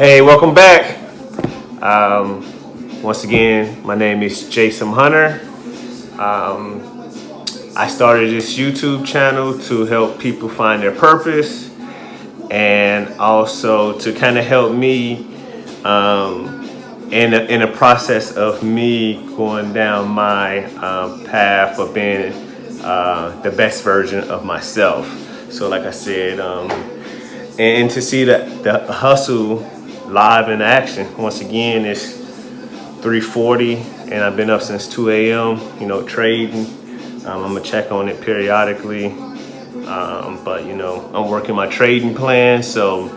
Hey, welcome back. Um, once again, my name is Jason Hunter. Um, I started this YouTube channel to help people find their purpose and also to kind of help me um, in, a, in a process of me going down my um, path of being uh, the best version of myself. So like I said, um, and to see the, the hustle live in action. Once again, it's 3.40 and I've been up since 2 a.m., you know, trading. Um, I'm gonna check on it periodically. Um, but you know, I'm working my trading plan. So,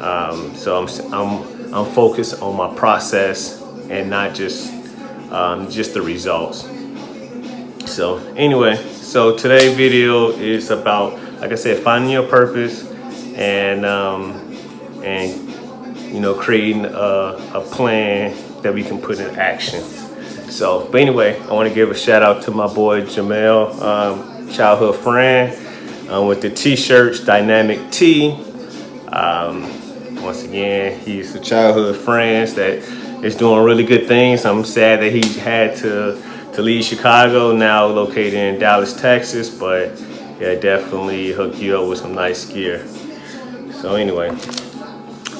um, so I'm, I'm, I'm focused on my process and not just, um, just the results. So anyway, so today's video is about, like I said, finding your purpose and, um, and you know, creating a, a plan that we can put in action. So, but anyway, I want to give a shout out to my boy Jamel, um, childhood friend, um, with the t-shirts, Dynamic T. Um, once again, he's a childhood friend that is doing really good things. I'm sad that he had to, to leave Chicago, now located in Dallas, Texas, but yeah, definitely hook you up with some nice gear. So anyway,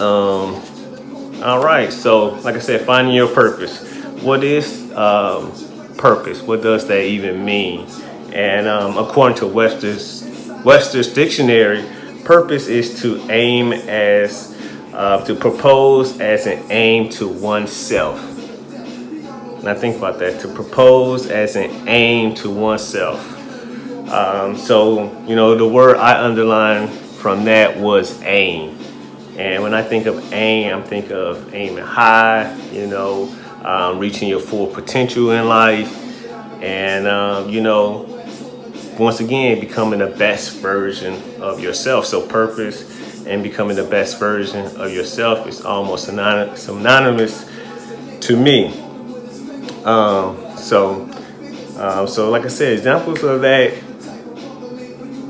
um, all right, so like I said, finding your purpose. What is um, purpose? What does that even mean? And um, according to Webster's, Webster's dictionary, purpose is to aim as, uh, to propose as an aim to oneself. Now think about that, to propose as an aim to oneself. Um, so, you know, the word I underlined from that was aim. And when I think of aim, I'm thinking of aiming high, you know, um, reaching your full potential in life. And, um, you know, once again, becoming the best version of yourself. So purpose and becoming the best version of yourself is almost synonymous to me. Um, so, um, so like I said, examples of that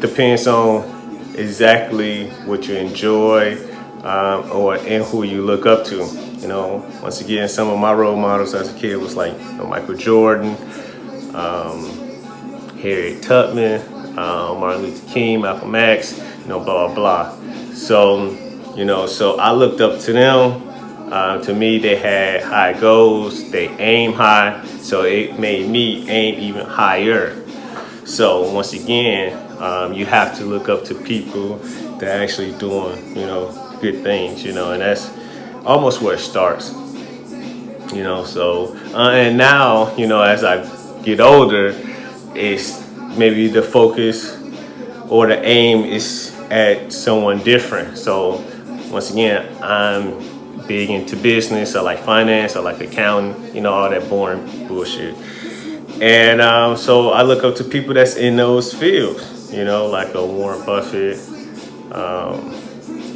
depends on exactly what you enjoy, um, or and who you look up to. You know, once again, some of my role models as a kid was like you know, Michael Jordan, um, Harriet Tubman, uh, Martin Luther King, Malcolm X, you know, blah, blah, blah. So, you know, so I looked up to them. Uh, to me, they had high goals, they aim high, so it made me aim even higher. So once again, um, you have to look up to people that actually doing, you know, good things, you know, and that's almost where it starts, you know. So, uh, and now, you know, as I get older, it's maybe the focus or the aim is at someone different. So, once again, I'm big into business. I like finance. I like accounting. You know, all that boring bullshit. And um, so I look up to people that's in those fields. You know, like a Warren Buffett. Um,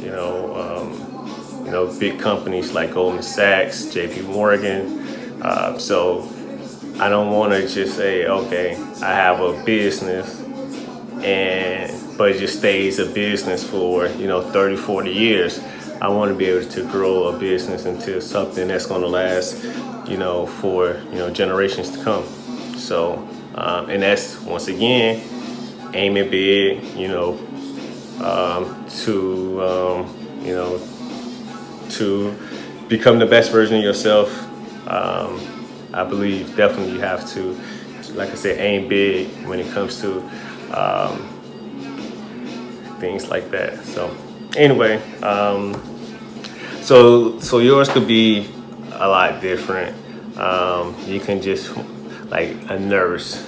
you know, um, you know, big companies like Goldman Sachs, J.P. Morgan. Uh, so I don't want to just say, okay, I have a business, and but it just stays a business for you know 30, 40 years. I want to be able to grow a business into something that's going to last, you know, for you know generations to come. So, um, and that's once again aiming big, you know, um, to, um, you know, to become the best version of yourself. Um, I believe definitely you have to, like I said, aim big when it comes to um, things like that. So anyway, um, so so yours could be a lot different. Um, you can just like a nurse,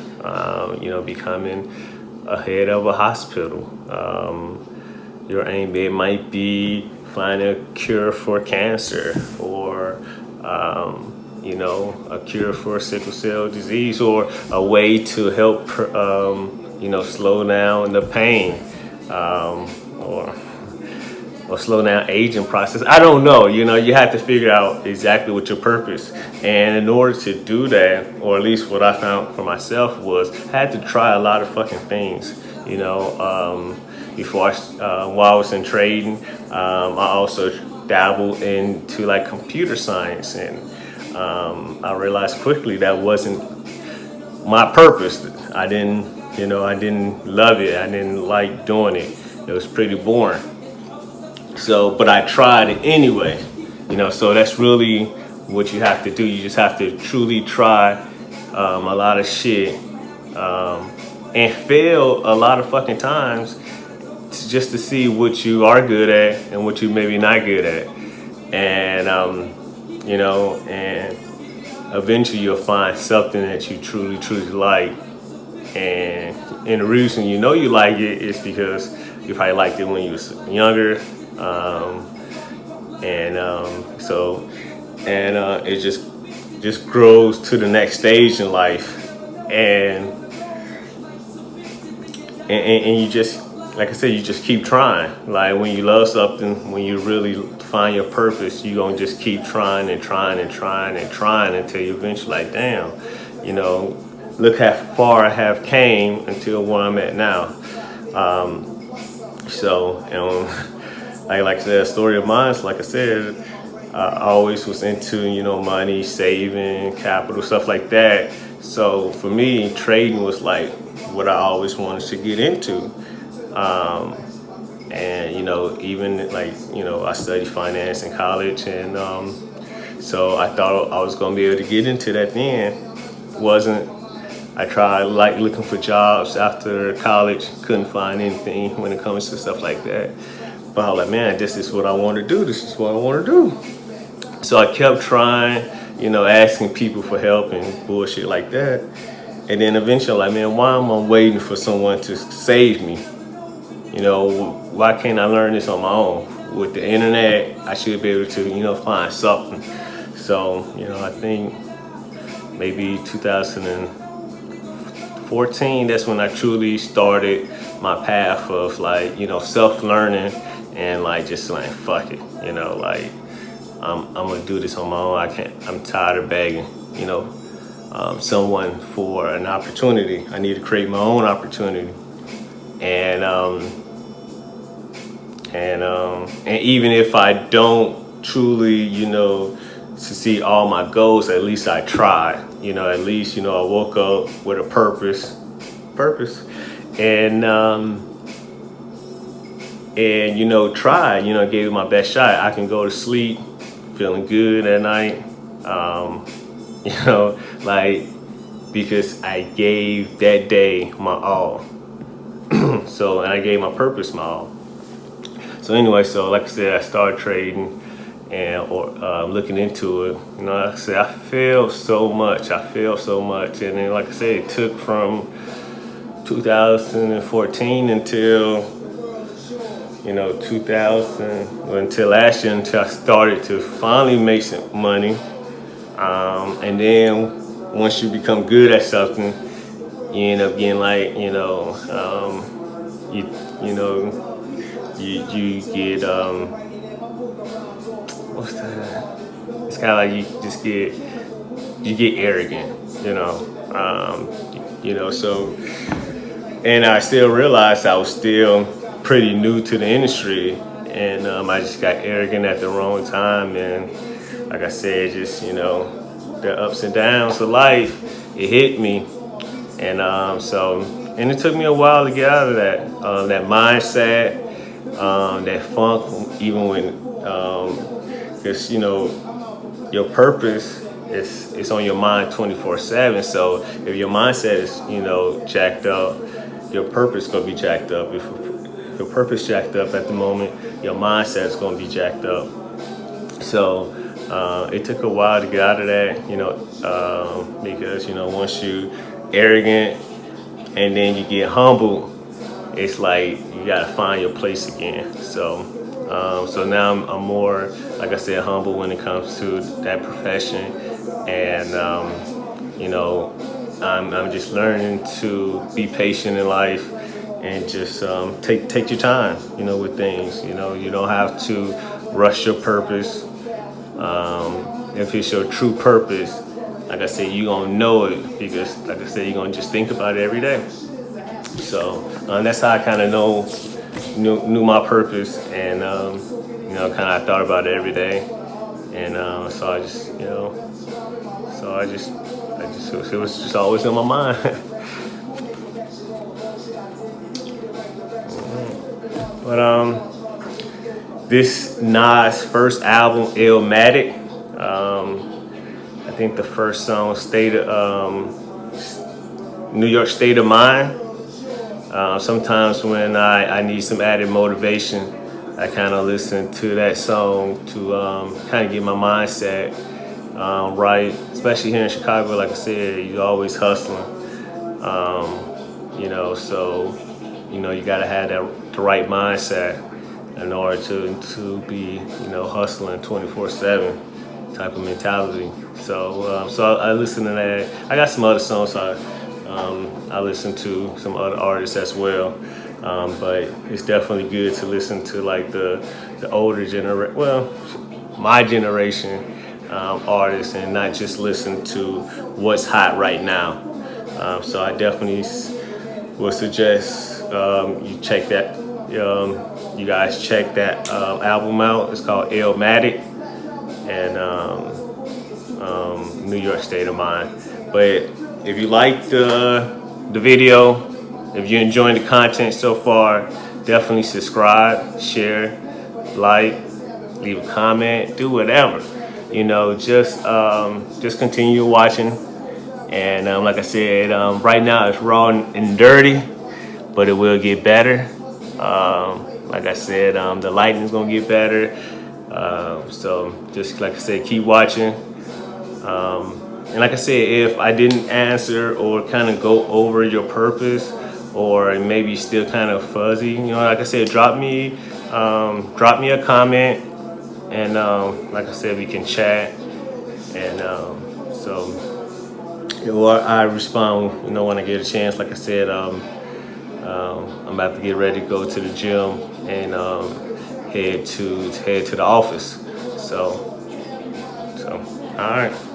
you know, becoming a head of a hospital. Um, your aim it might be find a cure for cancer or um, you know a cure for sickle cell disease or a way to help um, you know slow down the pain um, or or slow down aging process. I don't know, you know, you have to figure out exactly what your purpose. And in order to do that, or at least what I found for myself was, I had to try a lot of fucking things, you know, um, before I, uh, while I was in trading. Um, I also dabbled into like computer science and um, I realized quickly that wasn't my purpose. I didn't, you know, I didn't love it. I didn't like doing it. It was pretty boring. So, but I tried it anyway, you know, so that's really what you have to do. You just have to truly try um, a lot of shit um, and fail a lot of fucking times to, just to see what you are good at and what you maybe not good at. And, um, you know, and eventually you'll find something that you truly, truly like. And, and the reason you know you like it is because you probably liked it when you was younger. Um, and um, so, and uh, it just just grows to the next stage in life. And, and, and you just like I said, you just keep trying. Like when you love something, when you really find your purpose, you gonna just keep trying and trying and trying and trying until you eventually like, damn, you know, look how far I have came until where I'm at now. Um, so, you know, like, like I said, story of mine, like I said, I always was into, you know, money, saving, capital, stuff like that. So for me, trading was like what I always wanted to get into. Um, and you know, even like you know, I studied finance in college, and um, so I thought I was gonna be able to get into that. Then wasn't. I tried like looking for jobs after college, couldn't find anything when it comes to stuff like that. But I was like, man, this is what I want to do. This is what I want to do. So I kept trying, you know, asking people for help and bullshit like that. And then eventually, like, man, why am I waiting for someone to save me? You know, why can't I learn this on my own? With the internet, I should be able to, you know, find something. So, you know, I think maybe 2014, that's when I truly started my path of like, you know, self-learning and like just like, fuck it, you know, like, I'm, I'm gonna do this on my own. I can't, I'm tired of begging, you know, um, someone for an opportunity. I need to create my own opportunity. And um, and um, and even if I don't truly, you know, to see all my goals, at least I try. You know, at least you know I woke up with a purpose, purpose, and um, and you know try. You know, gave it my best shot. I can go to sleep feeling good at night. Um, you know, like because I gave that day my all. so and I gave my purpose my all. So anyway, so like I said, I started trading and or uh, looking into it. You know, like I said, I failed so much. I failed so much, and then like I said, it took from 2014 until you know 2000 until last year until I started to finally make some money. Um, and then once you become good at something, you end up getting like you know um, you you know you you get um what's that? It's kind of like you just get you get arrogant, you know. Um, you know, so and I still realized I was still pretty new to the industry, and um, I just got arrogant at the wrong time, and like I said, just you know, the ups and downs of life, it hit me, and um, so and it took me a while to get out of that um, that mindset um, that funk, even when, um, you know, your purpose is it's on your mind 24/7. So if your mindset is you know jacked up, your purpose gonna be jacked up. If your purpose jacked up at the moment, your mindset is gonna be jacked up. So uh, it took a while to get out of that, you know, uh, because you know once you arrogant and then you get humble, it's like you gotta find your place again. So, um, so now I'm, I'm, more, like I said, humble when it comes to that profession, and um, you know, I'm, I'm just learning to be patient in life and just um, take take your time, you know, with things. You know, you don't have to rush your purpose. Um, if it's your true purpose, like I said, you're gonna know it because, like I said, you're gonna just think about it every day. So um, that's how I kind of know knew, knew my purpose and um, you know, kind of I thought about it every day, and uh, so I just, you know, so I just, I just, it was just always in my mind. but um, this Nas first album, Illmatic. Um, I think the first song, State of, um, New York State of Mind. Uh, sometimes when I, I need some added motivation, I kind of listen to that song to um, kind of get my mindset um, right. Especially here in Chicago, like I said, you're always hustling. Um, you know, so you know you gotta have that the right mindset in order to to be you know hustling 24/7 type of mentality. So um, so I, I listen to that. I got some other songs. So I, um, I listen to some other artists as well. Um, but it's definitely good to listen to like the the older generation, well, my generation um, artists, and not just listen to what's hot right now. Um, so I definitely would suggest um, you check that. Um, you guys check that um, album out. It's called Illmatic and New York State of Mind. But if you like the, the video, if you're enjoying the content so far, definitely subscribe, share, like, leave a comment, do whatever. You know, just um, just continue watching. And um, like I said, um, right now it's raw and dirty, but it will get better. Um, like I said, um, the lighting is gonna get better. Uh, so just like I said, keep watching. Um, and like I said, if I didn't answer or kind of go over your purpose or maybe still kind of fuzzy, you know, like I said, drop me, um, drop me a comment. And um, like I said, we can chat. And so, or I respond, you know, when I get a chance. Like I said, um, um, I'm about to get ready to go to the gym and um, head to head to the office. So, so all right.